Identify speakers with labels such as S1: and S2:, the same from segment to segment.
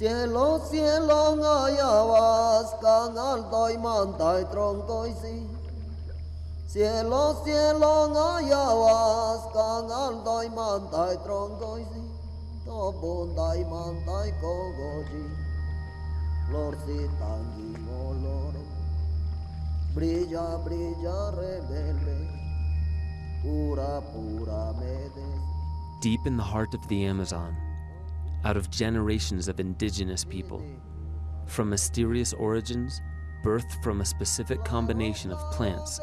S1: Cielo, cielo, ngayabas, kangal toy man tay trong toy si. Cielo, cielo, ngayabas, kangal toy man tay trong toy si. To bon tay man tay ko goji. Lor si tangi. Brilla, brilla, rebelde. Pura, pura, medes.
S2: Deep in the heart of the Amazon, out of generations of indigenous people, from mysterious origins, birthed from a specific combination of plants,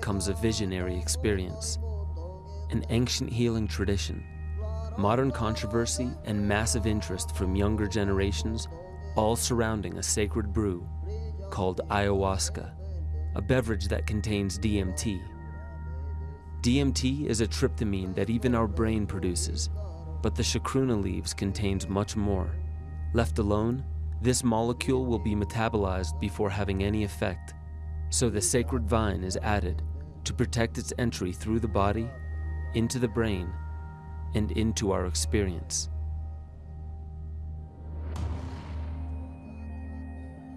S2: comes a visionary experience, an ancient healing tradition, modern controversy, and massive interest from younger generations, all surrounding a sacred brew called ayahuasca, a beverage that contains DMT. DMT is a tryptamine that even our brain produces, but the chacruna leaves contains much more. Left alone, this molecule will be metabolized before having any effect, so the sacred vine is added to protect its entry through the body, into the brain, and into our experience.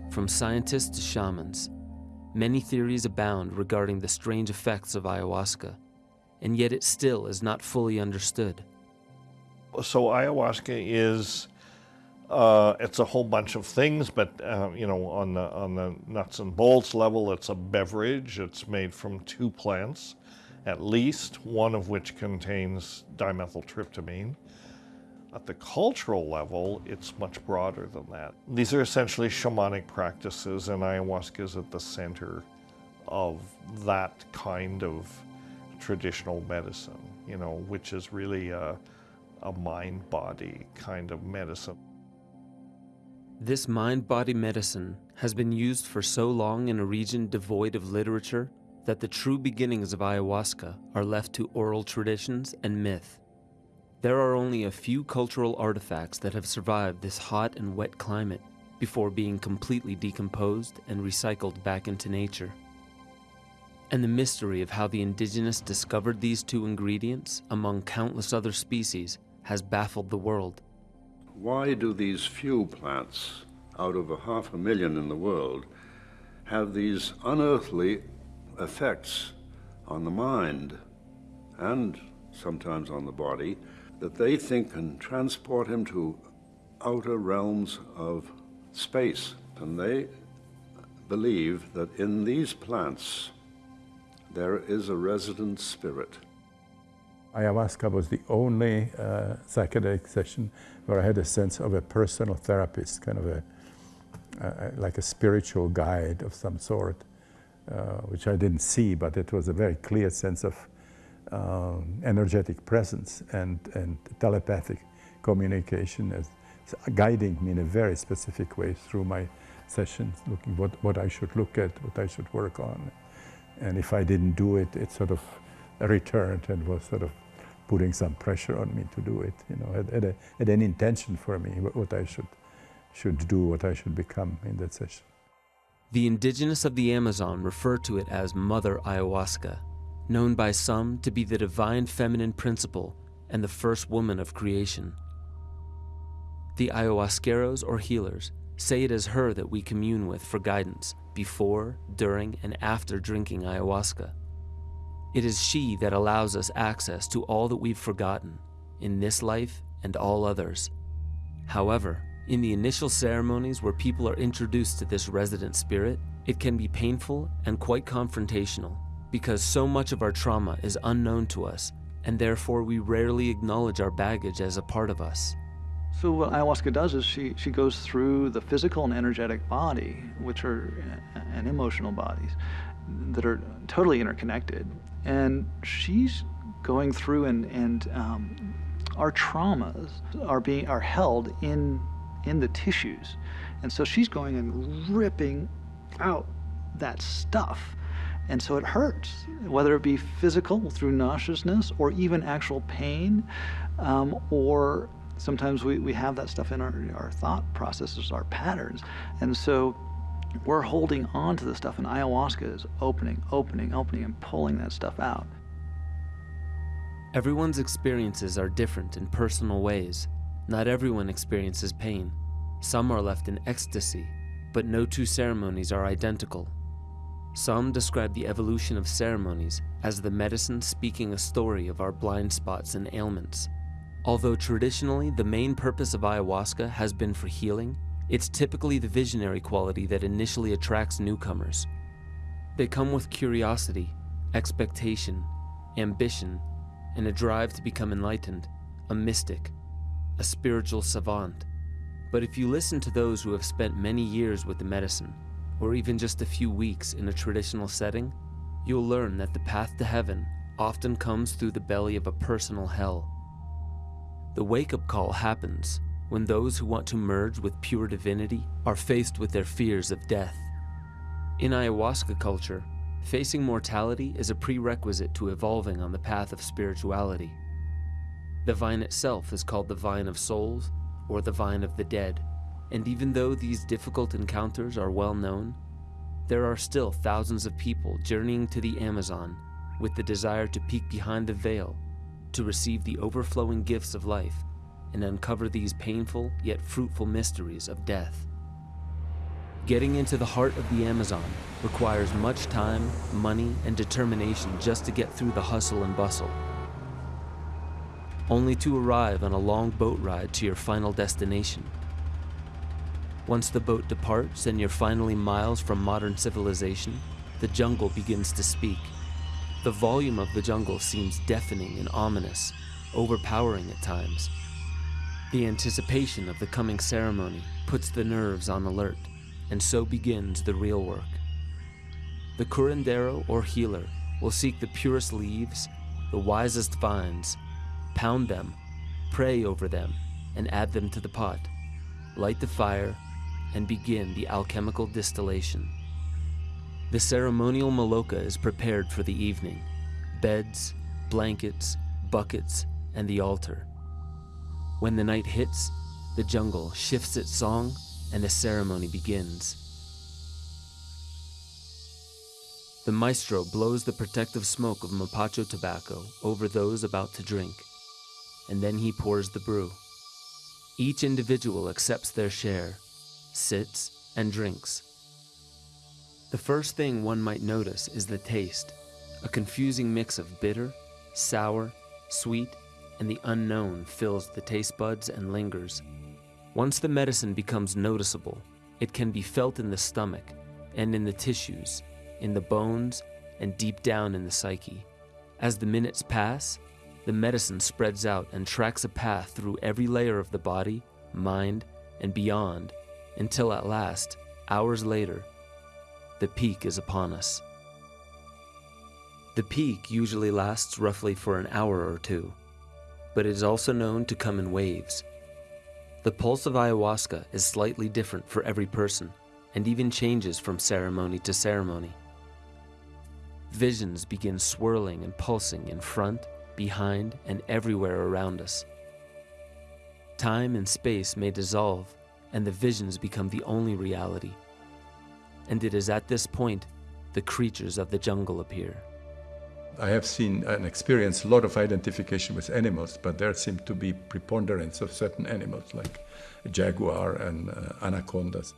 S2: From scientists to shamans, many theories abound regarding the strange effects of ayahuasca, and yet it still is not fully understood.
S3: So ayahuasca is uh, it's a whole bunch of things, but uh, you know, on the on the nuts and bolts level, it's a beverage. It's made from two plants, at least one of which contains dimethyltryptamine. At the cultural level, it's much broader than that. These are essentially shamanic practices, and ayahuasca is at the center of that kind of traditional medicine. You know, which is really a, a mind-body kind of medicine.
S2: This mind body medicine has been used for so long in a region devoid of literature that the true beginnings of ayahuasca are left to oral traditions and myth. There are only a few cultural artifacts that have survived this hot and wet climate before being completely decomposed and recycled back into nature. And the mystery of how the indigenous discovered these two ingredients among countless other species has baffled the world.
S4: Why do these few plants, out of a half a million in the world, have these unearthly effects on the mind and sometimes on the body that they think can transport him to outer realms of space? And they believe that in these plants there is a resident spirit.
S5: Ayahuasca was the only uh, psychedelic session where I had a sense of a personal therapist, kind of a, uh, like a spiritual guide of some sort, uh, which I didn't see, but it was a very clear sense of um, energetic presence and, and telepathic communication as guiding me in a very specific way through my sessions, looking what, what I should look at, what I should work on. And if I didn't do it, it sort of returned and was sort of putting some pressure on me to do it. You know, had, had, a, had an intention for me what I should should do, what I should become in that session.
S2: The indigenous of the Amazon refer to it as Mother Ayahuasca, known by some to be the divine feminine principle and the first woman of creation. The ayahuasqueros or healers say it is her that we commune with for guidance before, during, and after drinking ayahuasca. It is she that allows us access to all that we've forgotten in this life and all others. However, in the initial ceremonies where people are introduced to this resident spirit, it can be painful and quite confrontational because so much of our trauma is unknown to us and therefore we rarely acknowledge our baggage as a part of us.
S6: So what ayahuasca does is she, she goes through the physical and energetic body, which are, and emotional bodies, that are totally interconnected. And she's going through and, and um, our traumas are being, are held in, in the tissues. And so she's going and ripping out that stuff. And so it hurts, whether it be physical through nauseousness or even actual pain, um, or sometimes we, we have that stuff in our, our thought processes, our patterns. And so we're holding on to the stuff, and ayahuasca is opening, opening, opening, and pulling that stuff out.
S2: Everyone's experiences are different in personal ways. Not everyone experiences pain. Some are left in ecstasy, but no two ceremonies are identical. Some describe the evolution of ceremonies as the medicine speaking a story of our blind spots and ailments. Although traditionally the main purpose of ayahuasca has been for healing, it's typically the visionary quality that initially attracts newcomers. They come with curiosity, expectation, ambition, and a drive to become enlightened, a mystic, a spiritual savant. But if you listen to those who have spent many years with the medicine, or even just a few weeks in a traditional setting, you'll learn that the path to heaven often comes through the belly of a personal hell. The wake up call happens when those who want to merge with pure divinity are faced with their fears of death. In ayahuasca culture, facing mortality is a prerequisite to evolving on the path of spirituality. The vine itself is called the vine of souls or the vine of the dead, and even though these difficult encounters are well known, there are still thousands of people journeying to the Amazon with the desire to peek behind the veil to receive the overflowing gifts of life and uncover these painful yet fruitful mysteries of death. Getting into the heart of the Amazon requires much time, money, and determination just to get through the hustle and bustle, only to arrive on a long boat ride to your final destination. Once the boat departs and you're finally miles from modern civilization, the jungle begins to speak. The volume of the jungle seems deafening and ominous, overpowering at times. The anticipation of the coming ceremony puts the nerves on alert, and so begins the real work. The curandero or healer will seek the purest leaves, the wisest vines, pound them, pray over them, and add them to the pot, light the fire, and begin the alchemical distillation. The ceremonial maloka is prepared for the evening beds, blankets, buckets, and the altar. When the night hits, the jungle shifts its song and the ceremony begins. The maestro blows the protective smoke of mapacho tobacco over those about to drink, and then he pours the brew. Each individual accepts their share, sits, and drinks. The first thing one might notice is the taste, a confusing mix of bitter, sour, sweet, and the unknown fills the taste buds and lingers. Once the medicine becomes noticeable, it can be felt in the stomach and in the tissues, in the bones, and deep down in the psyche. As the minutes pass, the medicine spreads out and tracks a path through every layer of the body, mind, and beyond, until at last, hours later, the peak is upon us. The peak usually lasts roughly for an hour or two but it is also known to come in waves. The pulse of ayahuasca is slightly different for every person and even changes from ceremony to ceremony. Visions begin swirling and pulsing in front, behind, and everywhere around us. Time and space may dissolve, and the visions become the only reality. And it is at this point the creatures of the jungle appear.
S5: I have seen and experienced a lot of identification with animals, but there seem to be preponderance of certain animals like jaguar and uh, anacondas.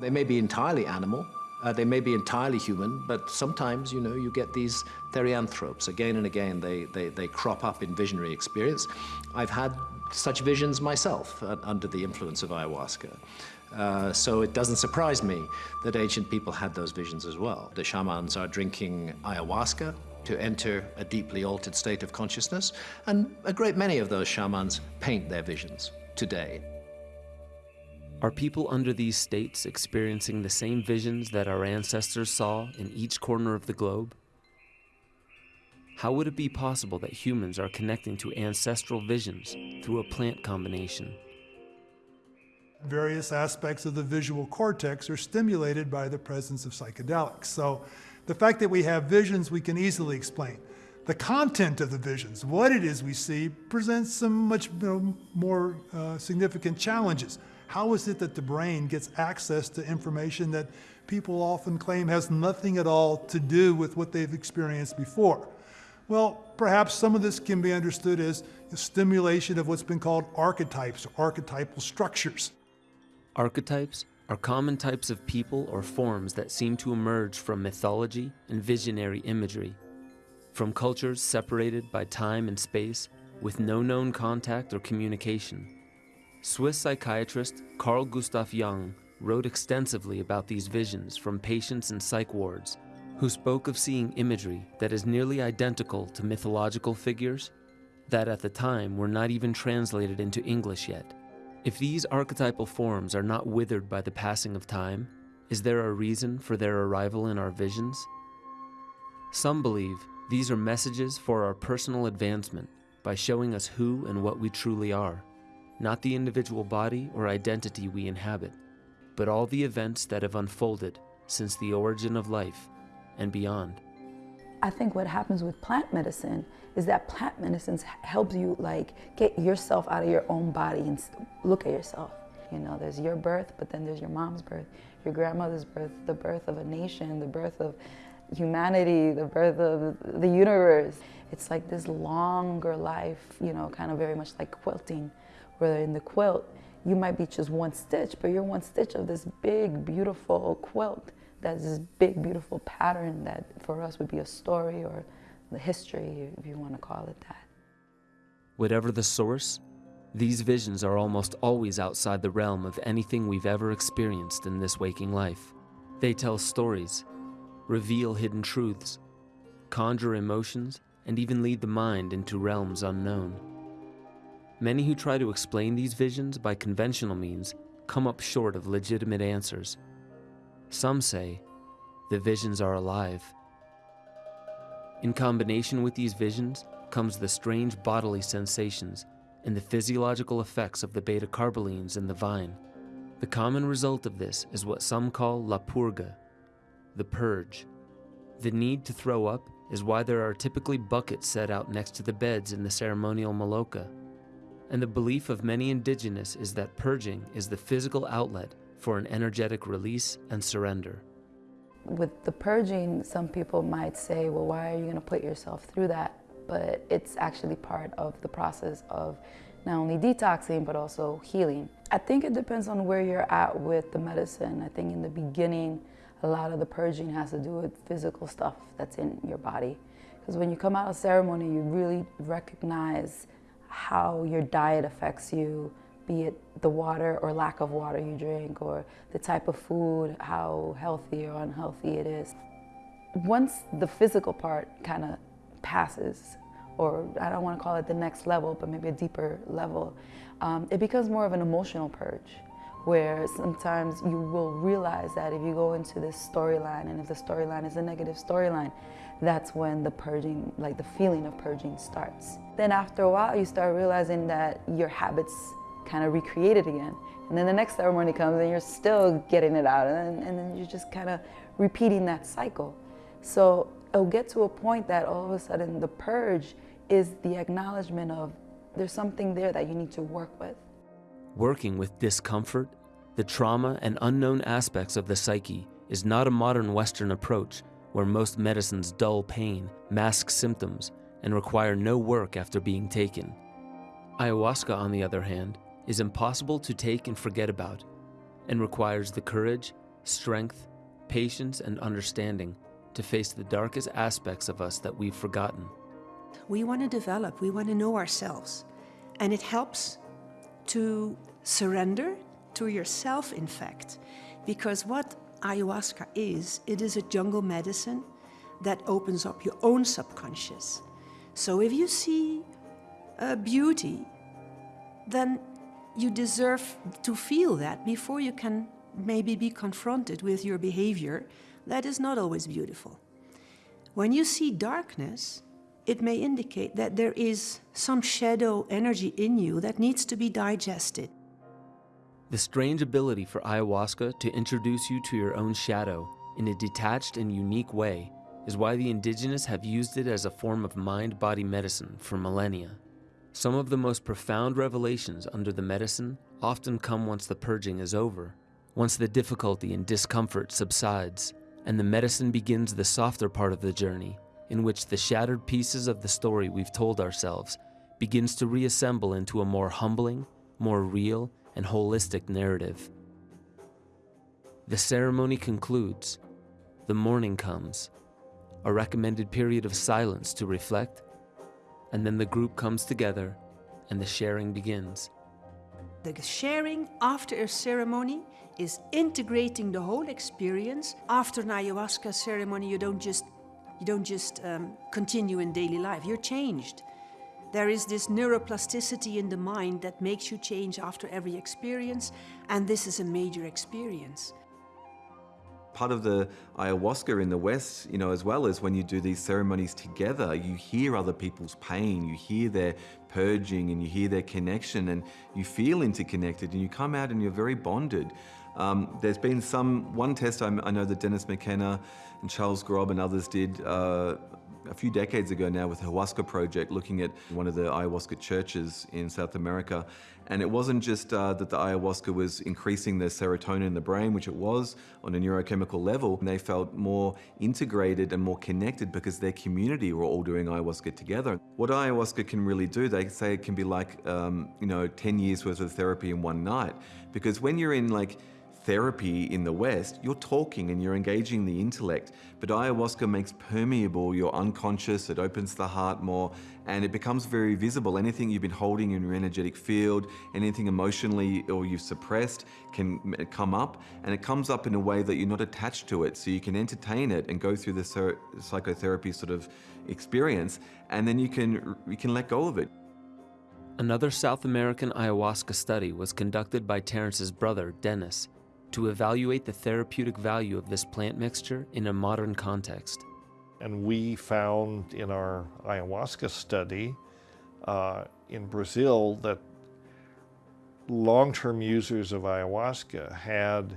S7: They may be entirely animal, uh, they may be entirely human, but sometimes, you know, you get these therianthropes. Again and again, they, they, they crop up in visionary experience. I've had such visions myself uh, under the influence of ayahuasca. Uh, so it doesn't surprise me that ancient people had those visions as well. The shamans are drinking ayahuasca to enter a deeply altered state of consciousness, and a great many of those shamans paint their visions today.
S2: Are people under these states experiencing the same visions that our ancestors saw in each corner of the globe? How would it be possible that humans are connecting to ancestral visions through a plant combination?
S8: Various aspects of the visual cortex are stimulated by the presence of psychedelics. So the fact that we have visions we can easily explain. The content of the visions, what it is we see, presents some much more uh, significant challenges. How is it that the brain gets access to information that people often claim has nothing at all to do with what they've experienced before? Well, perhaps some of this can be understood as stimulation of what's been called archetypes or archetypal structures.
S2: Archetypes are common types of people or forms that seem to emerge from mythology and visionary imagery, from cultures separated by time and space with no known contact or communication. Swiss psychiatrist Carl Gustav Jung wrote extensively about these visions from patients in psych wards who spoke of seeing imagery that is nearly identical to mythological figures that at the time were not even translated into English yet. If these archetypal forms are not withered by the passing of time, is there a reason for their arrival in our visions? Some believe these are messages for our personal advancement by showing us who and what we truly are, not the individual body or identity we inhabit, but all the events that have unfolded since the origin of life and beyond.
S9: I think what happens with plant medicine is that plant medicine helps you like get yourself out of your own body and look at yourself. You know, there's your birth, but then there's your mom's birth, your grandmother's birth, the birth of a nation, the birth of humanity, the birth of the universe. It's like this longer life, you know, kind of very much like quilting, where in the quilt, you might be just one stitch, but you're one stitch of this big, beautiful quilt that's this big, beautiful pattern that for us would be a story or the history, if you want to call it that.
S2: Whatever the source, these visions are almost always outside the realm of anything we've ever experienced in this waking life. They tell stories, reveal hidden truths, conjure emotions, and even lead the mind into realms unknown. Many who try to explain these visions by conventional means come up short of legitimate answers. Some say the visions are alive. In combination with these visions comes the strange bodily sensations and the physiological effects of the beta carbolines in the vine. The common result of this is what some call la purga, the purge. The need to throw up is why there are typically buckets set out next to the beds in the ceremonial maloca. And the belief of many indigenous is that purging is the physical outlet for an energetic release and surrender.
S9: With the purging, some people might say, well, why are you going to put yourself through that? But it's actually part of the process of not only detoxing, but also healing. I think it depends on where you're at with the medicine. I think in the beginning, a lot of the purging has to do with physical stuff that's in your body. Because when you come out of ceremony, you really recognize how your diet affects you, be it the water or lack of water you drink, or the type of food, how healthy or unhealthy it is. Once the physical part kind of passes, or I don't want to call it the next level, but maybe a deeper level, um, it becomes more of an emotional purge where sometimes you will realize that if you go into this storyline and if the storyline is a negative storyline, that's when the purging, like the feeling of purging starts. Then after a while, you start realizing that your habits kind of recreate it again. And then the next ceremony comes and you're still getting it out and and then you're just kind of repeating that cycle. So it'll get to a point that all of a sudden the purge is the acknowledgement of there's something there that you need to work with.
S2: Working with discomfort, the trauma, and unknown aspects of the psyche is not a modern Western approach where most medicines dull pain, mask symptoms, and require no work after being taken. Ayahuasca, on the other hand, is impossible to take and forget about, and requires the courage, strength, patience, and understanding to face the darkest aspects of us that we've forgotten.
S10: We want to develop, we want to know ourselves, and it helps to surrender to yourself, in fact, because what ayahuasca is, it is a jungle medicine that opens up your own subconscious. So if you see a beauty, then you deserve to feel that before you can maybe be confronted with your behavior that is not always beautiful. When you see darkness, it may indicate that there is some shadow energy in you that needs to be digested.
S2: The strange ability for ayahuasca to introduce you to your own shadow in a detached and unique way is why the indigenous have used it as a form of mind-body medicine for millennia. Some of the most profound revelations under the medicine often come once the purging is over, once the difficulty and discomfort subsides, and the medicine begins the softer part of the journey, in which the shattered pieces of the story we've told ourselves begins to reassemble into a more humbling, more real, and holistic narrative. The ceremony concludes. The morning comes, a recommended period of silence to reflect, and then the group comes together and the sharing begins.
S10: The sharing after a ceremony is integrating the whole experience. After an ayahuasca ceremony, you don't just you don't just um, continue in daily life. You're changed. There is this neuroplasticity in the mind that makes you change after every experience, and this is a major experience.
S11: Part of the ayahuasca in the West, you know, as well as when you do these ceremonies together, you hear other people's pain, you hear their purging, and you hear their connection, and you feel interconnected, and you come out and you're very bonded. Um, there's been some, one test I, I know that Dennis McKenna and Charles Grob and others did uh, a few decades ago now with the Huasca Project, looking at one of the ayahuasca churches in South America. And it wasn't just uh, that the ayahuasca was increasing the serotonin in the brain, which it was on a neurochemical level. And They felt more integrated and more connected because their community were all doing ayahuasca together. What ayahuasca can really do, they say it can be like, um, you know, 10 years worth of therapy in one night. Because when you're in like therapy in the West, you're talking and you're engaging the intellect, but ayahuasca makes permeable your unconscious, it opens the heart more, and it becomes very visible. Anything you've been holding in your energetic field, anything emotionally or you've suppressed can come up, and it comes up in a way that you're not attached to it, so you can entertain it and go through the psychotherapy sort of experience, and then you can, you can let go of it.
S2: Another South American ayahuasca study was conducted by Terence's brother, Dennis, to evaluate the therapeutic value of this plant mixture in a modern context.
S3: And we found in our ayahuasca study uh, in Brazil that long-term users of ayahuasca had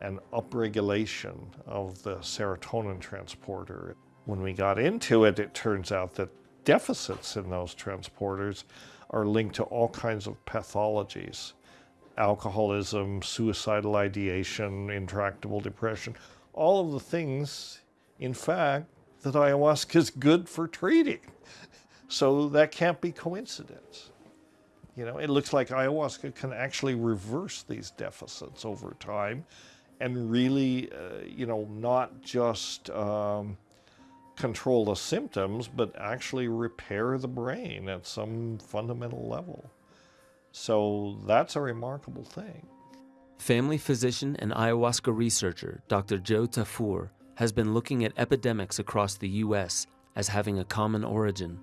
S3: an upregulation of the serotonin transporter. When we got into it, it turns out that deficits in those transporters are linked to all kinds of pathologies alcoholism, suicidal ideation, intractable depression, all of the things, in fact, that ayahuasca is good for treating. So that can't be coincidence. You know, it looks like ayahuasca can actually reverse these deficits over time and really, uh, you know, not just um, control the symptoms, but actually repair the brain at some fundamental level. So that's a remarkable thing.
S2: Family physician and ayahuasca researcher Dr. Joe Tafur has been looking at epidemics across the U.S. as having a common origin.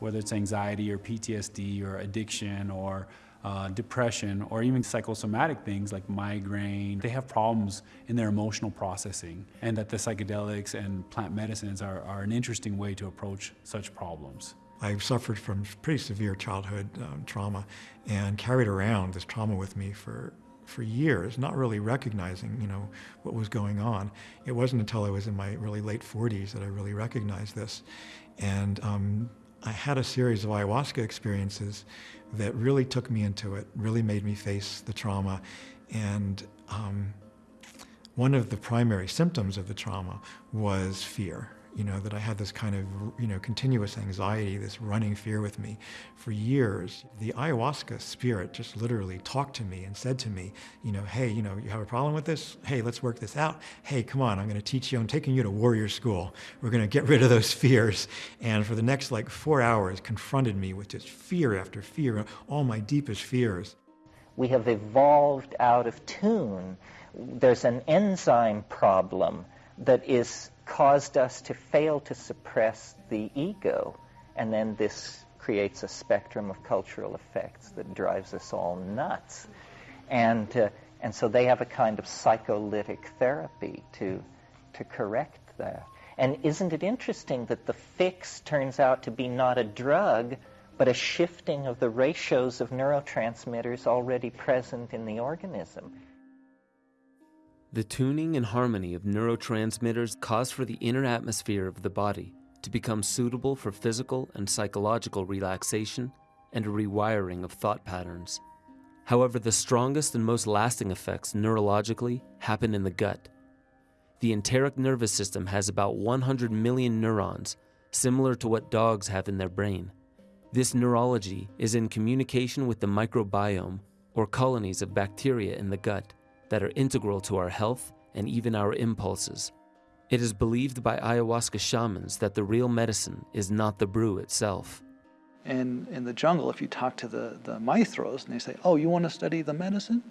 S12: Whether it's anxiety or PTSD or addiction or uh, depression or even psychosomatic things like migraine, they have problems in their emotional processing, and that the psychedelics and plant medicines are, are an interesting way to approach such problems.
S13: I suffered from pretty severe childhood um, trauma and carried around this trauma with me for for years, not really recognizing, you know, what was going on. It wasn't until I was in my really late 40s that I really recognized this. And um, I had a series of ayahuasca experiences that really took me into it, really made me face the trauma. And um, one of the primary symptoms of the trauma was fear you know, that I had this kind of, you know, continuous anxiety, this running fear with me for years. The ayahuasca spirit just literally talked to me and said to me, you know, hey, you know, you have a problem with this? Hey, let's work this out. Hey, come on, I'm going to teach you. I'm taking you to warrior school. We're going to get rid of those fears. And for the next like four hours, confronted me with just fear after fear, all my deepest fears.
S14: We have evolved out of tune. There's an enzyme problem that is caused us to fail to suppress the ego. And then this creates a spectrum of cultural effects that drives us all nuts. And, uh, and so they have a kind of psycholytic therapy to, to correct that. And isn't it interesting that the fix turns out to be not a drug, but a shifting of the ratios of neurotransmitters already present in the organism?
S2: The tuning and harmony of neurotransmitters cause for the inner atmosphere of the body to become suitable for physical and psychological relaxation and a rewiring of thought patterns. However, the strongest and most lasting effects neurologically happen in the gut. The enteric nervous system has about 100 million neurons, similar to what dogs have in their brain. This neurology is in communication with the microbiome, or colonies of bacteria in the gut that are integral to our health and even our impulses. It is believed by ayahuasca shamans that the real medicine is not the brew itself.
S6: And in the jungle, if you talk to the, the maestros and they say, Oh, you want to study the medicine?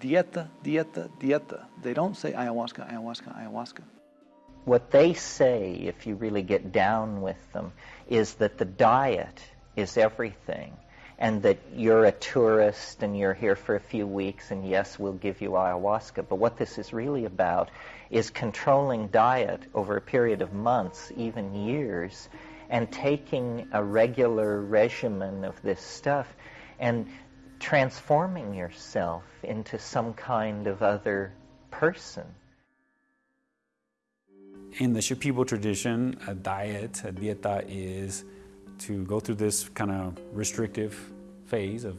S6: Dieta, dieta, dieta. They don't say ayahuasca, ayahuasca, ayahuasca.
S14: What they say, if you really get down with them, is that the diet is everything and that you're a tourist and you're here for a few weeks and yes, we'll give you ayahuasca. But what this is really about is controlling diet over a period of months, even years, and taking a regular regimen of this stuff and transforming yourself into some kind of other person.
S12: In the Shipibo tradition, a diet, a dieta, is to go through this kind of restrictive phase of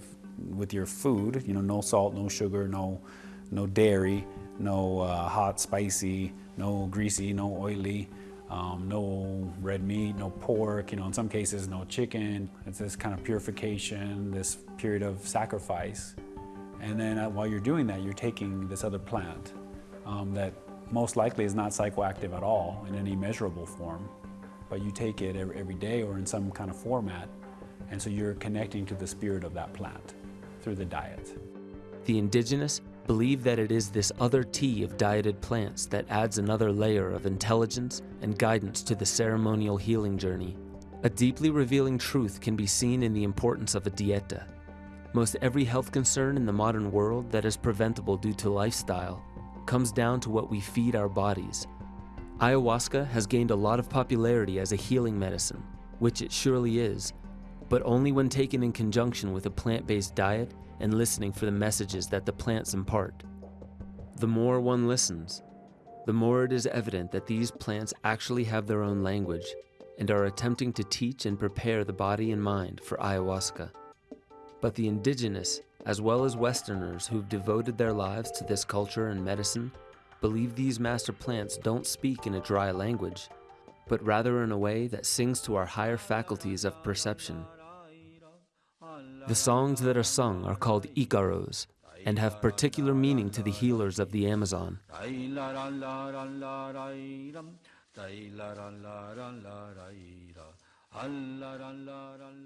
S12: with your food. You know, no salt, no sugar, no no dairy, no uh, hot, spicy, no greasy, no oily, um, no red meat, no pork. You know, in some cases, no chicken. It's this kind of purification, this period of sacrifice, and then uh, while you're doing that, you're taking this other plant um, that most likely is not psychoactive at all in any measurable form, but you take it every, every day or in some kind of format, and so you're connecting to the spirit of that plant through the diet.
S2: The indigenous believe that it is this other tea of dieted plants that adds another layer of intelligence and guidance to the ceremonial healing journey. A deeply revealing truth can be seen in the importance of a dieta. Most every health concern in the modern world that is preventable due to lifestyle comes down to what we feed our bodies. Ayahuasca has gained a lot of popularity as a healing medicine, which it surely is, but only when taken in conjunction with a plant based diet and listening for the messages that the plants impart. The more one listens, the more it is evident that these plants actually have their own language and are attempting to teach and prepare the body and mind for ayahuasca. But the indigenous, as well as Westerners who've devoted their lives to this culture and medicine, believe these master plants don't speak in a dry language, but rather in a way that sings to our higher faculties of perception. The songs that are sung are called icaros and have particular meaning to the healers of the Amazon.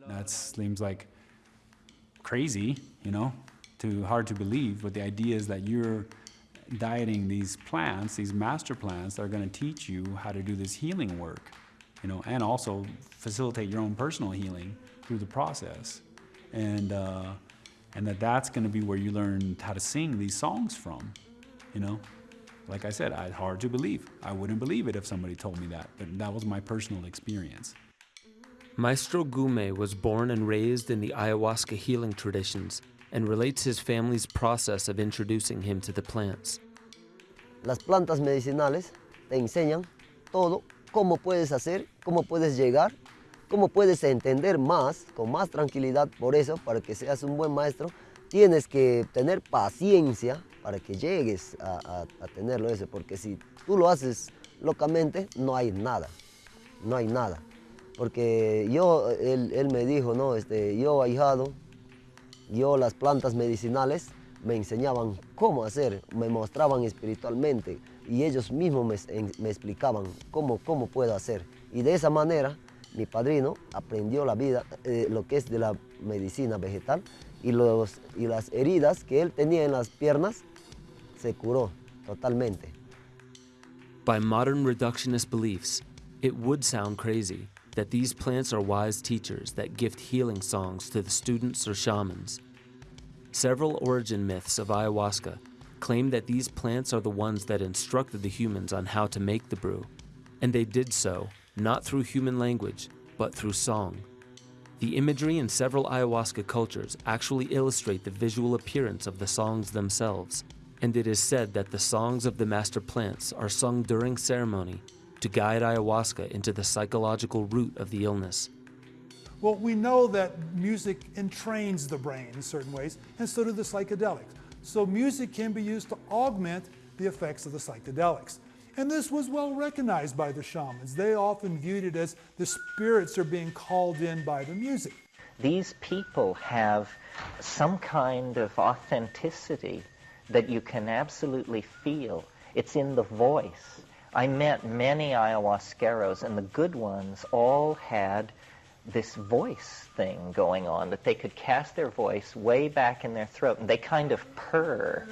S12: That seems like crazy, you know, too hard to believe, but the idea is that you're dieting these plants, these master plants that are going to teach you how to do this healing work, you know, and also facilitate your own personal healing through the process. And, uh, and that that's going to be where you learn how to sing these songs from, you know. Like I said, it's hard to believe. I wouldn't believe it if somebody told me that, but that was my personal experience.
S2: Maestro Gume was born and raised in the ayahuasca healing traditions and relates his family's process of introducing him to the plants.
S1: Las plantas medicinales te enseñan todo, cómo puedes hacer, cómo puedes llegar, cómo puedes entender más, con más tranquilidad. Por eso, para que seas un buen maestro, tienes que tener paciencia para que llegues a, a, a tenerlo eso, porque si tú lo haces locamente, no hay nada, no hay nada. Porque yo, él, él me dijo, no, este, yo ahijado, yo las plantas medicinales me enseñaban cómo hacer, me mostraban espiritualmente y ellos mismos me, me, explicaban cómo, cómo puedo hacer. Y de esa manera mi padrino aprendió la vida, eh, lo que es de la medicina vegetal y, los, y las heridas que él tenía en las piernas se curó totalmente.
S2: By modern reductionist beliefs, it would sound crazy that these plants are wise teachers that gift healing songs to the students or shamans. Several origin myths of ayahuasca claim that these plants are the ones that instructed the humans on how to make the brew, and they did so not through human language, but through song. The imagery in several ayahuasca cultures actually illustrate the visual appearance of the songs themselves, and it is said that the songs of the master plants are sung during ceremony to guide ayahuasca into the psychological root of the illness.
S8: Well, we know that music entrains the brain in certain ways, and so do the psychedelics. So music can be used to augment the effects of the psychedelics. And this was well recognized by the shamans. They often viewed it as the spirits are being called in by the music.
S14: These people have some kind of authenticity that you can absolutely feel It's in the voice. I met many ayahuasqueros, and the good ones all had this voice thing going on, that they could cast their voice way back in their throat, and they kind of purr.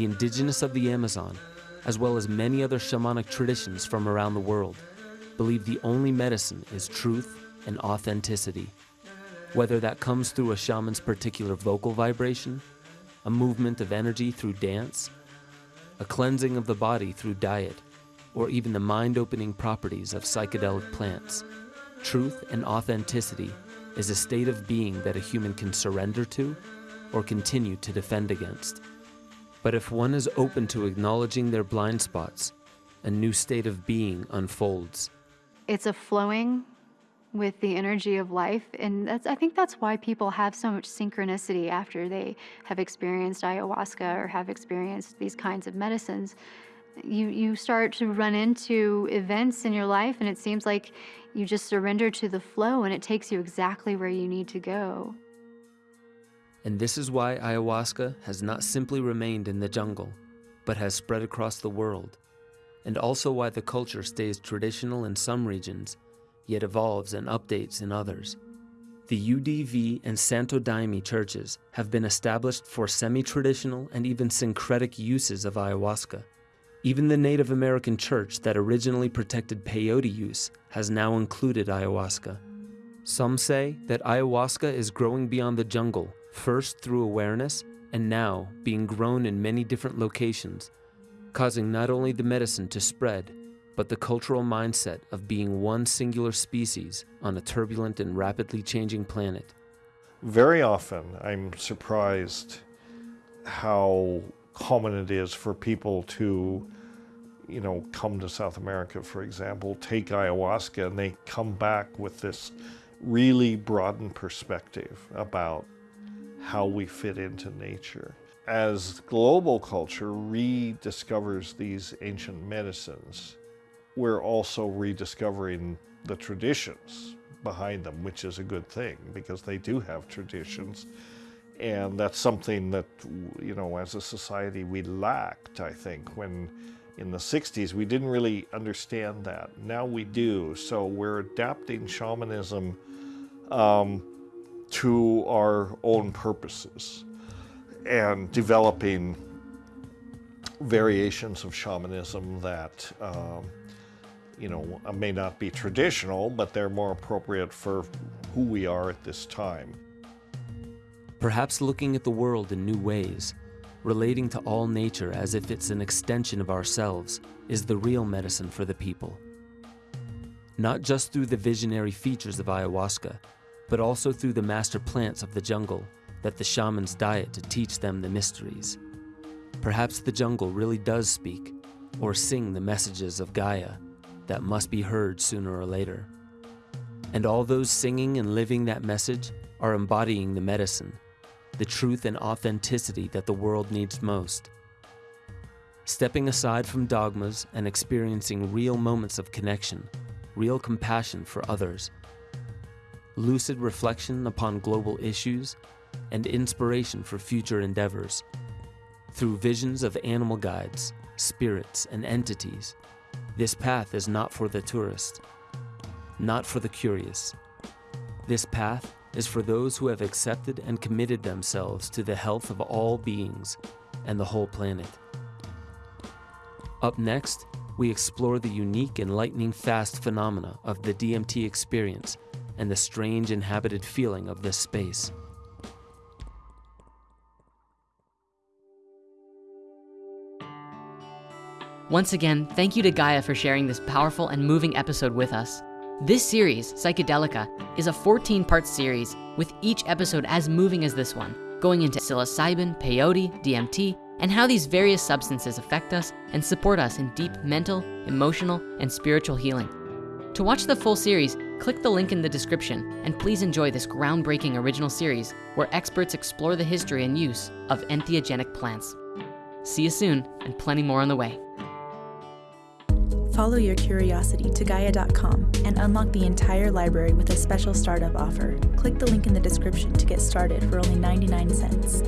S2: The indigenous of the Amazon, as well as many other shamanic traditions from around the world, believe the only medicine is truth and authenticity. Whether that comes through a shaman's particular vocal vibration, a movement of energy through dance, a cleansing of the body through diet, or even the mind opening properties of psychedelic plants, truth and authenticity is a state of being that a human can surrender to or continue to defend against. But if one is open to acknowledging their blind spots, a new state of being unfolds.
S15: It's a flowing with the energy of life, and that's, I think that's why people have so much synchronicity after they have experienced ayahuasca or have experienced these kinds of medicines. You, you start to run into events in your life, and it seems like you just surrender to the flow, and it takes you exactly where you need to go.
S2: And this is why ayahuasca has not simply remained in the jungle, but has spread across the world, and also why the culture stays traditional in some regions, yet evolves and updates in others. The UDV and Santo Daime churches have been established for semi-traditional and even syncretic uses of ayahuasca. Even the Native American church that originally protected peyote use has now included ayahuasca. Some say that ayahuasca is growing beyond the jungle first through awareness and now being grown in many different locations, causing not only the medicine to spread, but the cultural mindset of being one singular species on a turbulent and rapidly changing planet.
S3: Very often, I'm surprised how common it is for people to, you know, come to South America, for example, take ayahuasca, and they come back with this really broadened perspective about how we fit into nature. As global culture rediscovers these ancient medicines, we're also rediscovering the traditions behind them, which is a good thing because they do have traditions. And that's something that, you know, as a society we lacked, I think, when in the 60s we didn't really understand that. Now we do. So we're adapting shamanism um, to our own purposes and developing variations of shamanism that um, you know may not be traditional but they're more appropriate for who we are at this time.
S2: Perhaps looking at the world in new ways relating to all nature as if it's an extension of ourselves is the real medicine for the people. Not just through the visionary features of ayahuasca but also through the master plants of the jungle that the shamans diet to teach them the mysteries. Perhaps the jungle really does speak or sing the messages of Gaia that must be heard sooner or later. And all those singing and living that message are embodying the medicine, the truth and authenticity that the world needs most. Stepping aside from dogmas and experiencing real moments of connection, real compassion for others, lucid reflection upon global issues, and inspiration for future endeavors. Through visions of animal guides, spirits, and entities, this path is not for the tourist, not for the curious. This path is for those who have accepted and committed themselves to the health of all beings and the whole planet. Up next, we explore the unique and lightning fast phenomena of the DMT experience and the strange inhabited feeling of this space.
S16: Once again, thank you to Gaia for sharing this powerful and moving episode with us. This series, Psychedelica, is a 14 part series with each episode as moving as this one, going into psilocybin, peyote, DMT, and how these various substances affect us and support us in deep mental, emotional, and spiritual healing. To watch the full series, Click the link in the description and please enjoy this groundbreaking original series where experts explore the history and use of entheogenic plants. See you soon and plenty more on the way.
S17: Follow your curiosity to Gaia.com and unlock the entire library with a special startup offer. Click the link in the description to get started for only 99 cents.